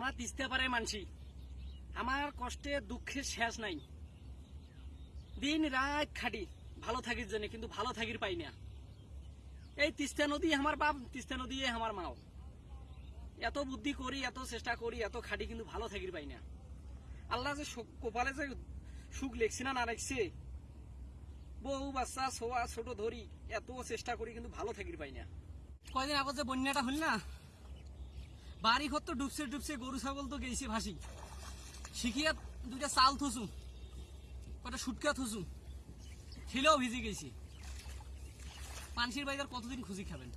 আমরা তিস্তে পারে মানছি। আমার কষ্টে, দুঃখের শেষ নাই। দিন রাত খাটি, ভালো থাকির জন্য, কিন্তু ভালো থাকির পাই না। এই তিস্তা নদী আমার বাপ, তিস্তা নদী আমার মাও। এত বুদ্ধি করি, এত চেষ্টা করি, এত খাটি, কিন্তু ভালো থাকির পাই না। আল্লাহ যে কপালে যে সুখ লেখছে না না লেখছে, বউ, বাচ্চা, ছোয়া, ছোট ধরি, এত চেষ্টা করি, কিন্তু ভালো থাকির পাই না। কয়দিন আগত যে বন্যাটা হল না বাড়ি ঘর তো ডুবছে ডুবছে, গরু, ছাগল তো গেছে ভাসি। শিখিয়া দুইটা চাল থসু কটা সুটকা থসু ছেলেও ভিজে গেছি পানসির বাইকার কতদিন খুঁজি খাবেন?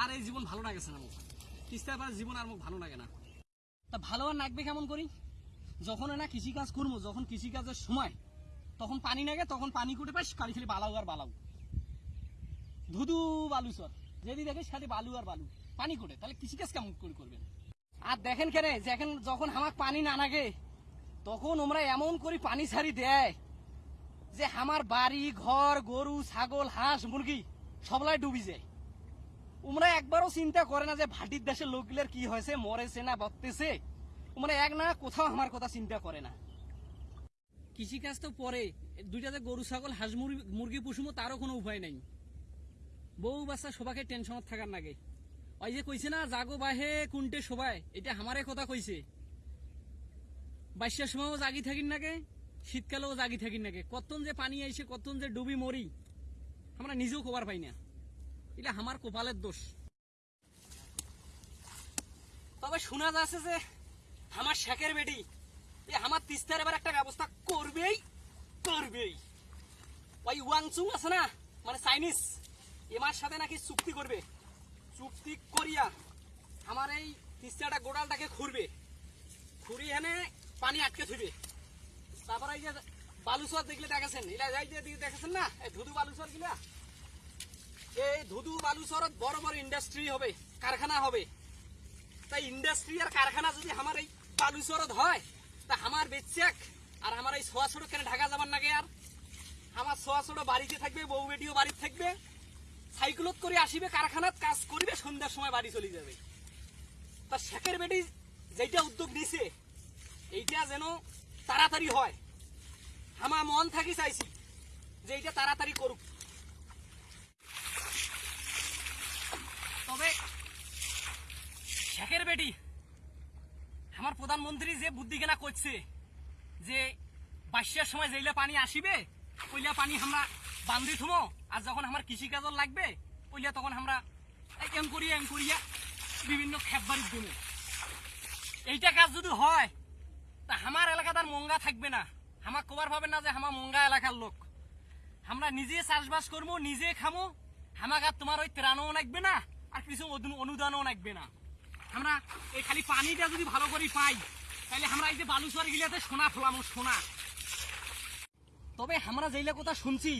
আর এই জীবন ভালো লাগেছে না মুখ? তিস্তার পর জীবন আর মুখ ভালো লাগে না। তা ভালো আর লাগবে কেমন করি? যখন না কৃষিকাজ করব যখন কৃষিকাজের সময়, তখন পানি লাগে তখন পানি কুটে পাই খালি খালি বালাউ আর বালাউ। ধুধু বালু সর যদি দেখে সাথে বালু আর বালু। পানি কুটে তাহলে কৃষিকাজ কেমন করে করবেন? আর দেখেন কেন, দেখেন যখন আমার পানি না লাগে তখন ওমরা এমন করে পানি ছাড়ি দেয় যে আমার বাড়ি, ঘর, গরু, ছাগল, হাঁস, মুরগি সবলাই ডুবি যায়। ওমরা একবারও চিন্তা করে না যে ভাটির দেশের লোকগুলোর কি হয়েছে, মরেছে না বকতেছে ওমরা এক না কোথাও আমার কথা চিন্তা করে না। কৃষিকাজ তো পরে, দুইটাতে গরু, ছাগল, হাঁস, মুরগি- মুরগি পুষুমো তারও কোনো উপায় নাই। বউ বাচ্চা সবাকে টেনশনত থাকার নাগে। ওই যে কইছে না, জাগো বাহে কুন্টে সবাই। এটা আমারে কথা কইছে। বাইশের সময়ও জাগি থাকিন নাগে, শীতকালেও জাগি থাকিন নাগে। কতন যে পানি আইছে, কতন যে ডুবি মরি, আমরা নিজেও খবর পাই না। এটা আমার কপালের দোষ। তবে শোনা যাচ্ছে যে, আমার শেখের বেটি, এ আমার তিস্তার এবার একটা ব্যবস্থা করবেই করবেই। ওই ওয়াংচুং আছে না মানে চাইনিজ। এমার সাথে নাকি চুক্তি করবে? চুক্তি করিয়া আমার এই তিস্তাটা গোড়ালটাকে খুঁড়বে। খুঁড়ি এনে পানি আটকে থইবে তারপর এই যে বালুচর দেখলে দেখেছেন? যাই দেখেছেন না? এই ধুধু বালুচর গিলা এই ধুধু বালুচরত বড় বড় ইন্ডাস্ট্রি হবে, কারখানা হবে। তাই ইন্ডাস্ট্রি আর কারখানা যদি আমার এই বালুচরত হয়, তা আমার বেচাক আর আমার এই ছোয়া ছোট কেন ঢাকা যাবার নাগে আর? আমার ছোয়া ছোট বাড়িতে থাকবে, বউ বেটিও বাড়িতে থাকবে। সাইকেলত করে আসিবে, কারখানাত কাজ করবে, সন্ধ্যার সময় বাড়ি চলে যাবে। তা শেখের বেটি যেটা উদ্যোগ নিছে, এইটা যেন তাড়াতাড়ি হয়। আমার মন থাকি চাইছি যে এইটা তাড়াতাড়ি করুক। তবে শেখের বেটি, আমার প্রধানমন্ত্রী যে বুদ্ধি কেনা করছে যে বাইশের সময় যেইলা পানি আসিবে ওইলা পানি আমরা বান্ধি থুমো, আর যখন আমার কৃষিকাজর লাগবে ওইলা তখন আমরা এম করিয়া বিভিন্ন খেপ বাড়ি দেবো এইটা কাজ যদি হয়, তা আমার এলাকাতে আর মঙ্গা থাকবে না। আমার কবার পাবে না যে আমার মঙ্গা এলাকার লোক। আমরা নিজে চাষবাস করব নিজে খামো, আমাকে আর তোমার ওই ত্রাণও লাগবে না আর কিছু অনুদানও লাগবে না। আমরা এই খালি পানিটা যদি ভালো করে পাই, তাহলে আমরা এই যে বালুচর গিলাতে সোনা ফলামো, সোনা। তবে আমরা যেইলা কথা শুনছি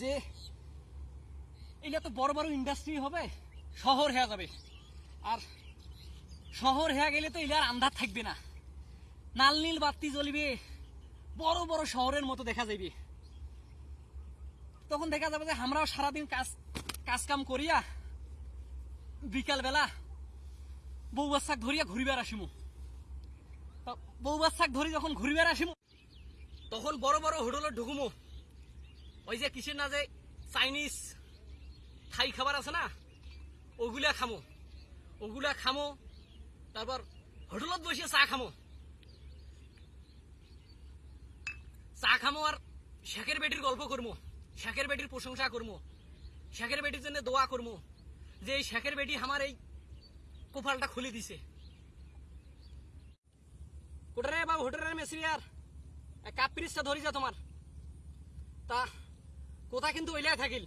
যে এইটা তো বড় বড় ইন্ডাস্ট্রি হবে, শহর হয়ে যাবে। আর শহর হয়ে গেলে তো এলার আন্ধার থাকবে না। নাল নীল বাতি জ্বলিবে, বড় বড় শহরের মতো দেখা যাবে তখন দেখা যাবে যে আমরাও সারাদিন কাজ কাজ কাম করিয়া বিকাল বেলা বউ বাচ্চাক ধরিয়া ঘুরিবার আসিমু। বউ বাচ্চাক ধরি যখন ঘুরিবার আসিমু তখন বড় বড় হোটেলে ঢুকুমু। ওই যে কিসের না যে চাইনিজ থাই খাবার আছে না, ওগুলা খামো। ওগুলা খামো, তারপর হোটেলত বসে চা খামো। চা খামো আর শেখের বেটির গল্প করব শেখের বেটির প্রশংসা করব শেখের বেটির জন্য দোয়া করব যে এই শেখের বেটি আমার এই কোপালটা খুলে দিছে। কোটারে বা হোটেলের এক কাপ পিরিসটা ধরি যা তোমার। তা কোথা কিন্তু ওইলাই থাকিল।